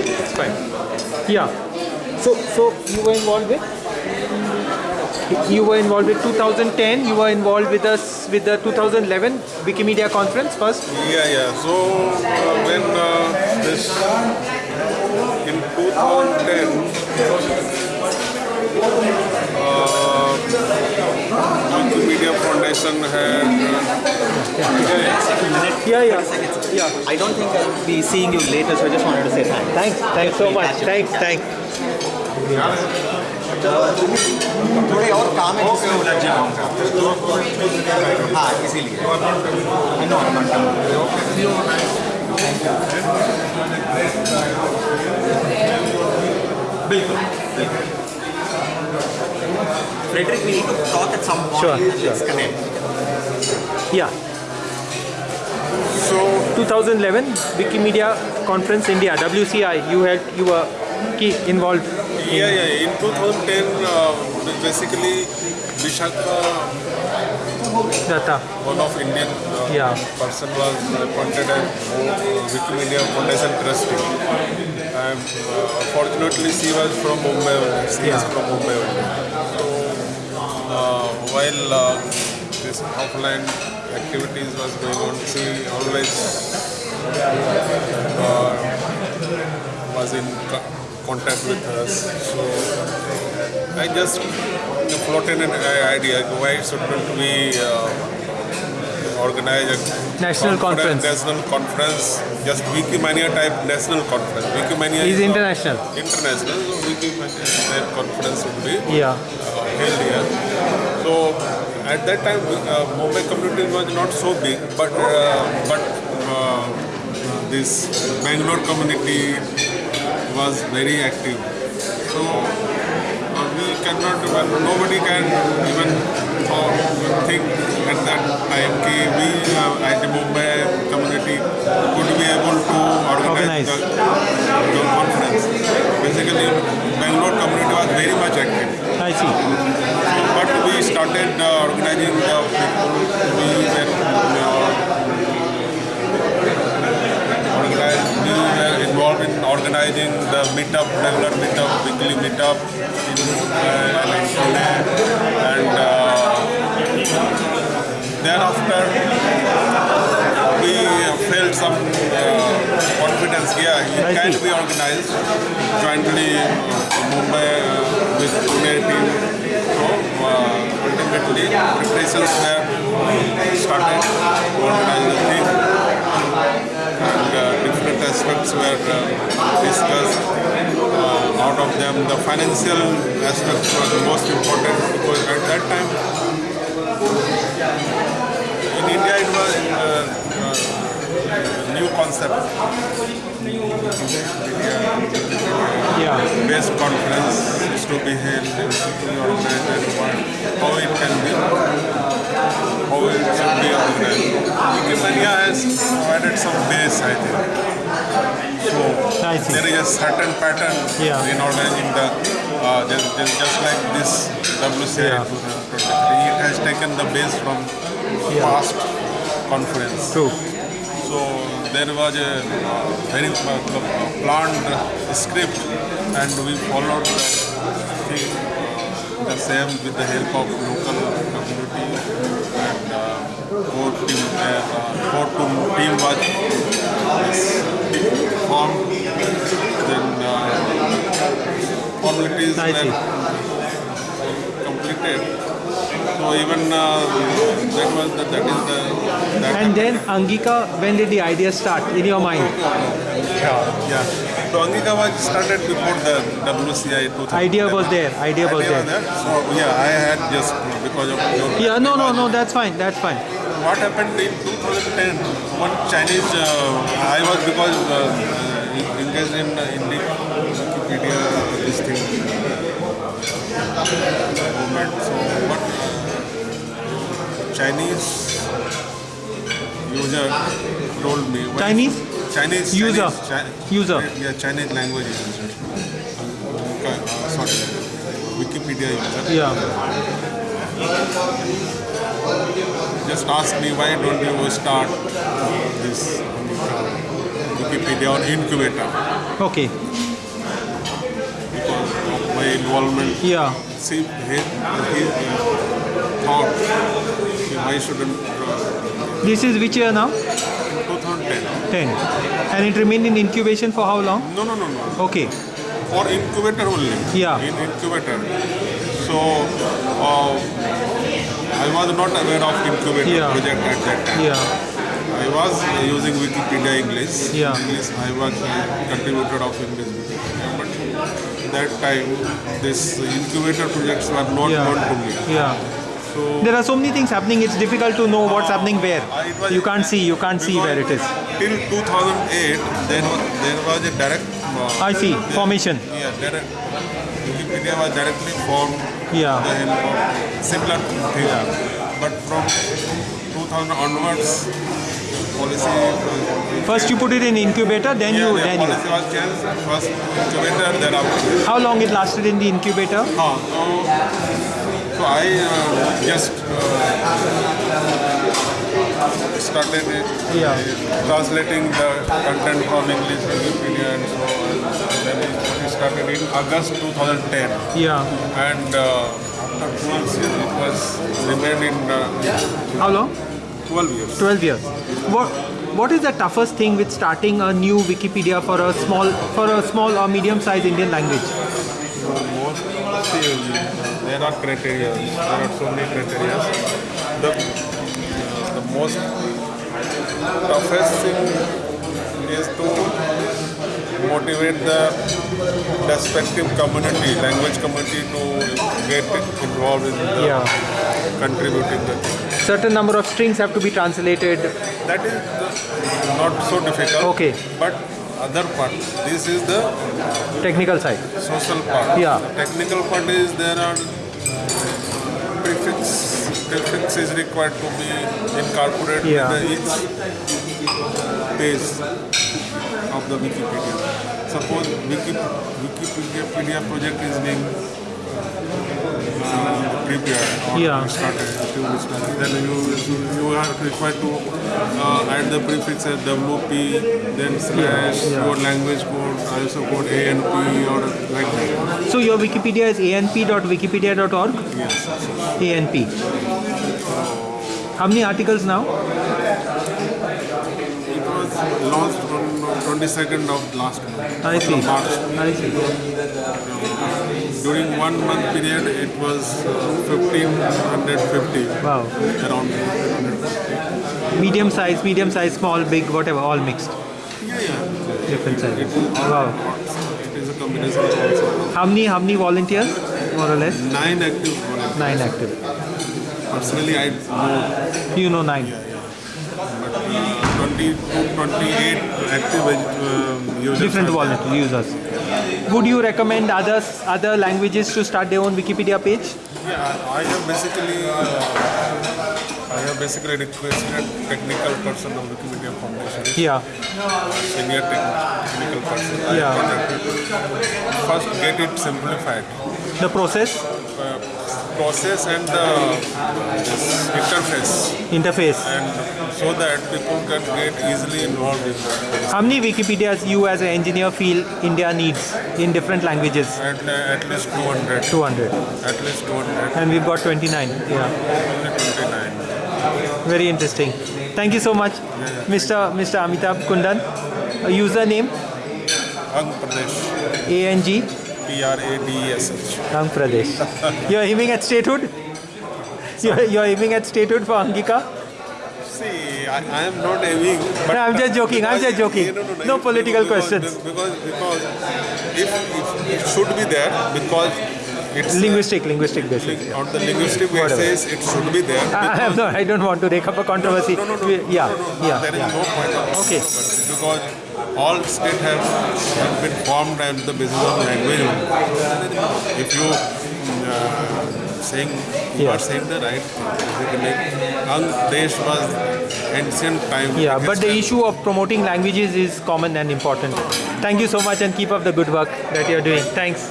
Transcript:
It's fine. Yeah. So, so you were involved with? You were involved with 2010. You were involved with us with the 2011 Wikimedia conference first. Yeah, yeah. So uh, when uh, this in 2010, uh, Wikimedia Foundation had. Uh, Yeah, yeah, yeah. I don't think I'll be seeing you later, so I just wanted to say thanks. Thanks, thanks so much. Thanks, thanks. थोड़े और काम है जिसमें उलझ जाऊंगा हाँ इसीलिए I know I'm not done. बिल्कुल बिल्कुल Frederick, we need to talk at some point. Sure, and Let's sure. connect. Yeah. so 2011 Wikimedia Conference India WCI. You had you were key involved. yeah, yeah. In 2010, uh, basically Vishakha, Datta. one of Indian uh, Yeah. person, was appointed as uh, Wikimedia Foundation trustee. And uh, fortunately, she was from Mumbai. She is from Mumbai. So uh, while uh, this offline activities was going on, she always uh, was in co- contact with us. So I just floated an idea why shouldn't we uh, organize a National conference. national conference, just Wikimania type national conference. Wikimania Is uh, international. international, so Wikimania type conference would be Yeah. uh, held here. So at that time, uh, Mumbai community was not so big, but uh, but uh, this Bangalore community was very active. So uh, we cannot, even, nobody can even uh, think at that time कि we uh, at the Mumbai community could be able to organize, Organize. The, the conference. Basically, Bangalore community was very much active. I see. Organizing the meetup, regular meetup, weekly meetup in uh, Pune. And uh, thereafter, we felt some uh, confidence. Yeah, it can be organized jointly uh, Mumbai uh, with Pune team. So uh, ultimately, preparations were started to organize the thing. Aspects were uh, discussed. Uh, out of them, the financial aspects were the most important because at that time in India it was uh, uh, new concept. Yeah. Based conference is to be held in city organized how it can be, how it should be organized. Wikimedia has provided some base, I think. So there is a certain pattern Yeah. in organizing the, uh, just, just, just like this WCI Yeah. it has taken the base from Yeah. past conference. True. So there was a uh, very uh, planned script and we followed the uh, the same with the help of local community and uh, core team, uh, core team, team was is formed. Then uh, formalities I see. were completed. So even uh, that was the, that is the that And then Angika, when did the idea start in your mind? Yeah. So Angika was started before the WCI 2000. Idea was there. Idea was there. So yeah, I had just because of your. Yeah. No. No. No. That's fine. That's fine. What happened in 2010? One Chinese, uh, I was because uh, uh, engaged in uh, in the Wikipedia this thing movement. So what Chinese user told me. Chinese? Chinese User. Chinese, Chi- User. Yeah, Chinese language user. Uh, sorry, Wikipedia user. Yeah. Just ask me why don't you start this Wikipedia or incubator Okay. because of my involvement. Yeah. See, he, he thought why shouldn't uh, This is which year now? 2010? 10. And it remained in incubation for how long? No, no, no, no. Okay. For incubator only. Yeah. In incubator. So uh, I was not aware of incubator Yeah. project at that time. Yeah. I was uh, using Wikipedia English. Yeah. English. I was a contributor of English Wikipedia, but that time this incubator projects were not Yeah. known to me. Yeah. So There are so many things happening. It's difficult to know what's happening where. uh, was- You can't see. You can't see where it is. Till 2008, there was there was a direct. Uh, I see. Formation. Yeah, direct. Wikipedia was directly formed. Yeah. The help of similar thing. But from 2000 onwards, policy. First you put it in incubator, then yeah, you the then you. was changed. First incubator, then after. How long it lasted in the incubator? Huh, so, so I uh, just uh, started it, Yeah. translating the content from English to Wikipedia and so on. Then it started in August 2010, Yeah. and uh, after 12 years it was remained in uh, How long? 12 years. 12 years. What what is the toughest thing with starting a new Wikipedia for a small for a small or medium sized Indian language? most see, there are criteria. There are so many criteria. The most toughest thing is to motivate the respective community, language community, to get involved in the Yeah. contributing the thing. Certain number of strings have to be translated. That is the, not so difficult. Okay. But other part, this is the Technical side. social part. Yeah. The technical part is there are prefix. Prefix is required to be incorporated Yeah. in the each page of the Wikipedia. Suppose Wiki, Wikipedia project is being uh, prepared or Yeah. started, to be started, then you you are required to uh, add the prefix as WP, then slash Yeah. your language code, also code ANP or like that. So your Wikipedia is anp.wikipedia.org? Yes. ANP. How many articles now? It was launched on 22nd of last month. I see. March. I see. During one month period, it was uh, 1550 Wow. around. 1550. Medium size, medium size, small, big, whatever, all mixed. Yeah, yeah. Different sizes. Wow. It is a combination also. How many how many volunteers? More or less? Nine active volunteers. Nine active. Personally, I know You know nine. but uh, 20 28 active um, users. Different wallet users. Would you recommend others other languages to start their own Wikipedia page? Yeah, I have basically uh, I have basically requested technical person of Wikimedia Foundation. Yeah. senior tech- technical person. Yeah. First, get it simplified. The process, Uh, process and the interface, interface. and so that people can get easily involved in that. How many Wikipedias you as an engineer feel India needs in different languages? At, uh, at least 200. 200. At least 200. And we've got 29. Yeah. Only 29. Very interesting. Thank you so much, Mr. Mr. Amitabh Kundan. A username Ang Pradesh. ANG P-R-A-D-E-S-H. Rang Pradesh. You're aiming at statehood? You're, you're aiming at statehood for Angika? See, I, I am not aiming. But No, I'm just joking, I'm just joking. No, no, no, No political because, questions. Because, because if, if it should be there, because it's Linguistic, linguistic basis. ling- on the linguistic basis, it should be there. I, I, have no, I don't want to rake up a controversy. No, no, no, yeah, yeah, There is yeah. no point Okay. because all states have, have been formed on the basis of language. If you uh, saying you Yeah. are saying the right thing, Ang Desh was ancient time. Yeah, but the issue of promoting languages is common and important. Thank you so much and keep up the good work that you're doing. Thanks.